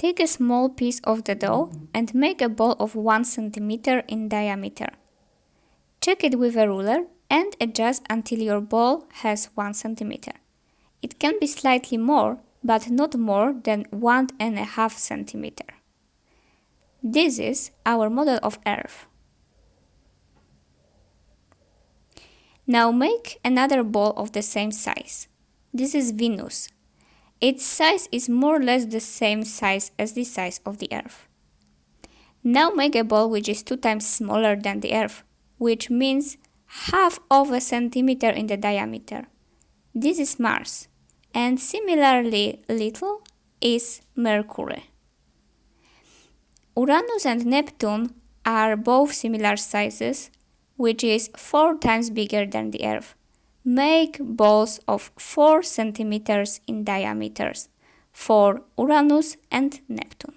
Take a small piece of the dough and make a ball of 1 cm in diameter. Check it with a ruler and adjust until your ball has 1 cm. It can be slightly more, but not more than 1.5 cm. This is our model of Earth. Now make another ball of the same size. This is Venus, its size is more or less the same size as the size of the Earth. Now make a ball which is two times smaller than the Earth, which means half of a centimeter in the diameter. This is Mars, and similarly little is Mercury. Uranus and Neptune are both similar sizes, which is four times bigger than the Earth make balls of 4 centimeters in diameters for Uranus and Neptune.